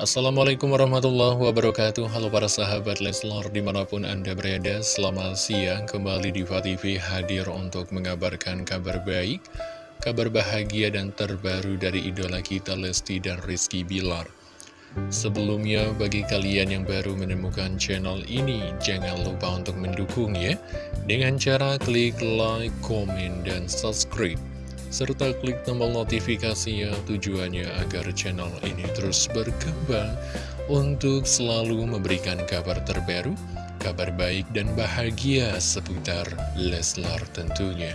Assalamualaikum warahmatullahi wabarakatuh. Halo para sahabat Leslar di mana pun anda berada Selamat siang. Kembali di TV hadir untuk mengabarkan kabar baik Kabar bahagia dan terbaru dari idola kita Lesti dan Rizky Bilar. Sebelumnya bagi kalian yang baru menemukan channel ini Jangan lupa untuk mendukung ya Dengan cara klik like, komen, dan subscribe serta klik tombol notifikasinya tujuannya agar channel ini terus berkembang untuk selalu memberikan kabar terbaru, kabar baik dan bahagia seputar Leslar tentunya.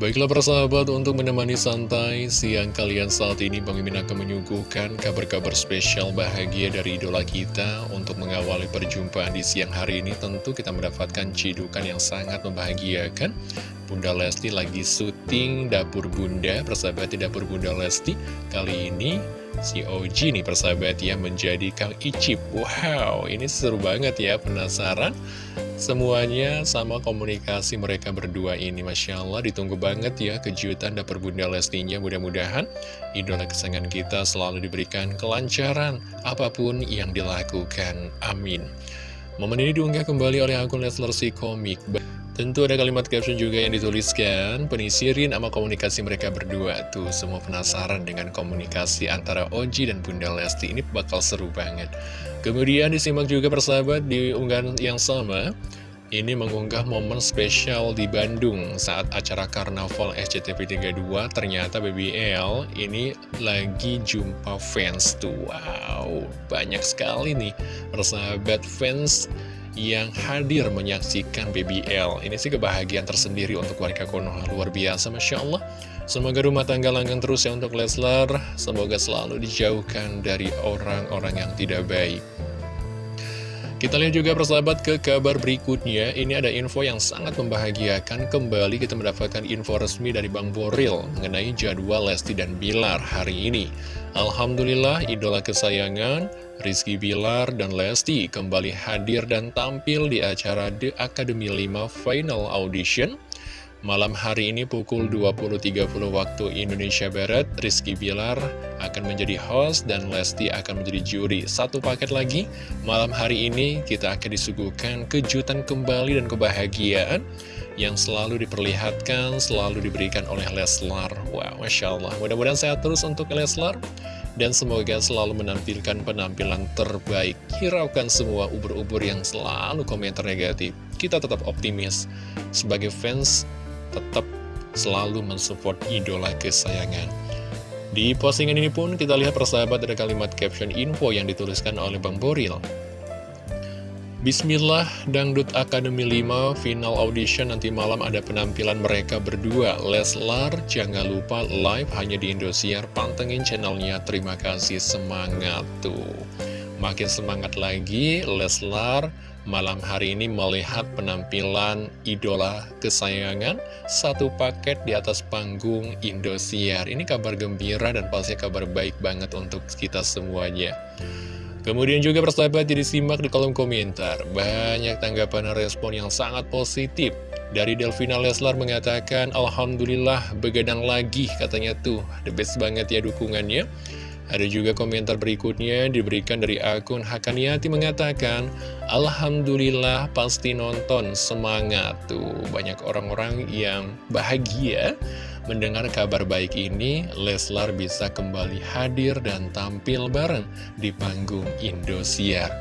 Baiklah persahabat, untuk menemani santai siang kalian saat ini Bang Mimin akan menyuguhkan kabar-kabar spesial bahagia dari idola kita Untuk mengawali perjumpaan di siang hari ini tentu kita mendapatkan cidukan yang sangat membahagiakan Bunda Lesti lagi syuting Dapur Bunda, persahabat di Dapur Bunda Lesti. Kali ini si OG nih persahabat ya menjadi Kang Icip. Wow, ini seru banget ya, penasaran? Semuanya sama komunikasi mereka berdua ini Masya Allah ditunggu banget ya kejutan dapur Bunda Lestinya. Mudah-mudahan idola kesayangan kita selalu diberikan kelancaran Apa pun yang dilakukan. Amin. Momen ini diunggah kembali oleh akun Leslar si komik Tentu ada kalimat caption juga yang dituliskan Penisirin sama komunikasi mereka berdua. Tuh semua penasaran dengan komunikasi antara Oji dan Bunda Lesti. Ini bakal seru banget. Kemudian disimak juga persahabat di unggahan yang sama. Ini mengunggah momen spesial di Bandung saat acara Karnaval SCTV 32 Ternyata BBL ini lagi jumpa fans tuh. Wow, banyak sekali nih persahabat fans yang hadir menyaksikan BBL Ini sih kebahagiaan tersendiri untuk warga Konoha. Luar biasa Masya Allah. Semoga rumah tangga langgeng terus ya untuk Leslar. Semoga selalu dijauhkan dari orang-orang yang tidak baik Kita lihat juga persahabat ke kabar berikutnya. Ini ada info yang sangat membahagiakan. Kembali kita mendapatkan info resmi dari Bang Boril Mengenai jadwal Lesti dan Bilar hari ini. Alhamdulillah idola kesayangan Rizky Bilar dan Lesti kembali hadir dan tampil di acara The Academy 5 Final Audition Malam hari ini pukul 20.30 waktu Indonesia Barat, Rizky Bilar akan menjadi host dan Lesti akan menjadi juri. Satu paket lagi, malam hari ini kita akan disuguhkan kejutan kembali dan kebahagiaan yang selalu diperlihatkan, selalu diberikan oleh Leslar. Wow, Masya Allah. Mudah-mudahan sehat terus untuk Leslar. Dan semoga selalu menampilkan penampilan terbaik Hiraukan semua ubur-ubur yang selalu komentar negatif Kita tetap optimis Sebagai fans tetap selalu mensupport idola kesayangan. Di postingan ini pun kita lihat persahabat ada kalimat caption info yang dituliskan oleh Bang Boril. Bismillah, Dangdut Academy 5 final audition nanti malam ada penampilan mereka berdua. Leslar, jangan lupa live hanya di Indosiar, pantengin channelnya. Terima kasih, semangat tuh. Makin semangat lagi, Leslar malam hari ini melihat penampilan idola kesayangan satu paket di atas panggung Indosiar. Ini kabar gembira dan pasti kabar baik banget untuk kita semuanya. Kemudian juga persahabat jadi simak di kolom komentar. Banyak tanggapan dan respon yang sangat positif. Dari Delvina Leslar mengatakan, Alhamdulillah begadang lagi katanya tuh. The best banget ya dukungannya. Ada juga komentar berikutnya diberikan dari akun Hakaniati mengatakan Alhamdulillah pasti nonton, semangat tuh. Banyak orang-orang yang bahagia mendengar kabar baik ini. Leslar bisa kembali hadir dan tampil bareng di panggung Indosiar.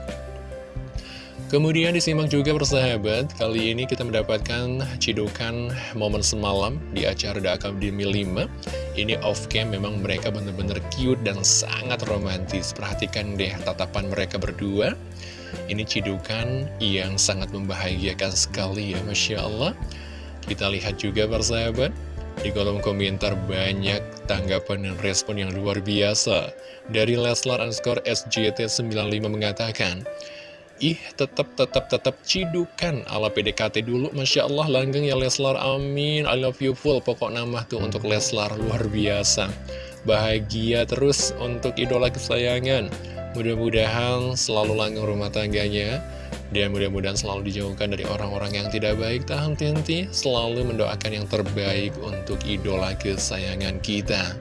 Kemudian disimak juga persahabat, kali ini kita mendapatkan cidukan momen semalam di acara The Academy 5. Ini off-cam memang mereka benar-benar cute dan sangat romantis. Perhatikan deh tatapan mereka berdua. Ini cidukan yang sangat membahagiakan sekali ya, Masya Allah. Kita lihat juga persahabat, di kolom komentar banyak tanggapan dan respon yang luar biasa. Dari Leslar underscore SJT95 mengatakan, Ih, tetap, tetap, tetap cidukan ala PDKT dulu. Masya Allah, langgeng ya Leslar, amin. I love you full, pokok nama tuh untuk Leslar, luar biasa. Bahagia terus untuk idola kesayangan. Mudah-mudahan selalu langgeng rumah tangganya. Dan mudah-mudahan selalu dijauhkan dari orang-orang yang tidak baik. Tak henti-henti, selalu mendoakan yang terbaik untuk idola kesayangan kita.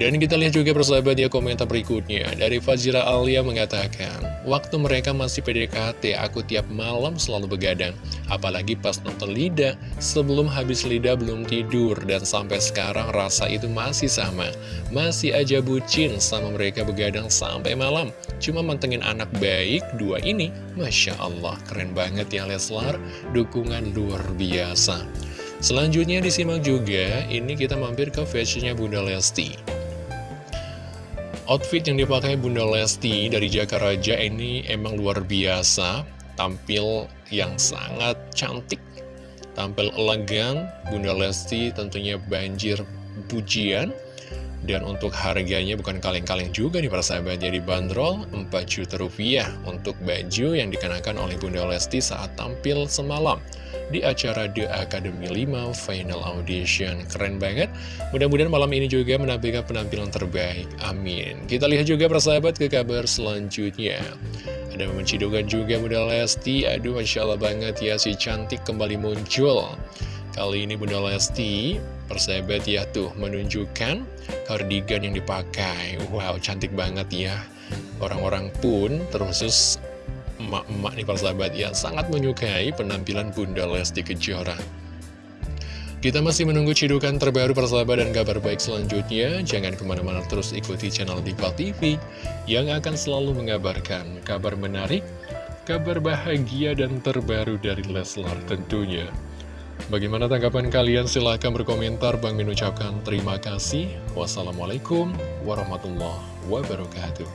Dan kita lihat juga persahabat ya komentar berikutnya. Dari Fajira Alia mengatakan Waktu mereka masih PDKT aku tiap malam selalu begadang. Apalagi pas nonton Lida Sebelum habis Lida belum tidur. Dan sampai sekarang rasa itu masih sama. Masih aja bucin sama mereka begadang sampai malam. Cuma mantengin anak baik dua ini Masya Allah keren banget ya Leslar. Dukungan luar biasa. Selanjutnya disimak juga, ini kita mampir ke fashionnya Bunda Lesti. Outfit yang dipakai Bunda Lesti dari Jakaraja ini emang luar biasa, tampil yang sangat cantik, tampil elegan, Bunda Lesti tentunya banjir pujian, dan untuk harganya bukan kaleng-kaleng juga nih para sahabat. Jadi bandrol 4 juta rupiah untuk baju yang dikenakan oleh Bunda Lesti saat tampil semalam di acara The Academy 5 Final Audition. Keren banget. Mudah-mudahan malam ini juga menampilkan penampilan terbaik. Amin. Kita lihat juga persahabat ke kabar selanjutnya. Ada mencidukan juga Bunda Lesti. Aduh, Masya Allah banget ya, si cantik kembali muncul. Kali ini Bunda Lesti, persahabat ya tuh, menunjukkan kardigan yang dipakai. Wow, cantik banget ya. Orang-orang pun terkhusus emak-emak nih persahabat ya sangat menyukai penampilan Bunda Lesti Kejora. Kita masih menunggu cidukan terbaru persahabat dan kabar baik selanjutnya. Jangan ke mana-mana terus ikuti channel Diva TV yang akan selalu mengabarkan kabar menarik, kabar bahagia dan terbaru dari Leslar tentunya. Bagaimana tanggapan kalian? Silahkan berkomentar. Bang mengucapkan terima kasih. Wassalamualaikum warahmatullahi wabarakatuh.